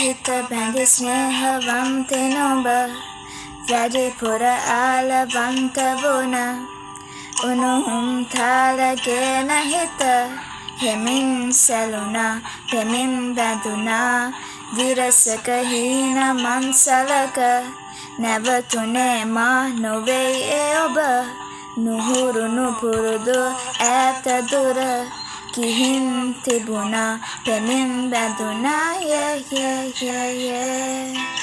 හිත බැඳි ස්නේහවන්තෙන ඔබ වැඩිපුර ආලවන්ත වුණ. උණුහුම් තාලගෙන හිත හෙමින් සැලුණා පෙමින් බැඳුනා විරසක හීන මන්සලක නැවතුනේ මා නොවෙයි ඒ ඔබ. නුහුරුණු පුරුදු ඈත දුර Kihin tibuna, penin baduna, yeah, yeah, yeah, yeah.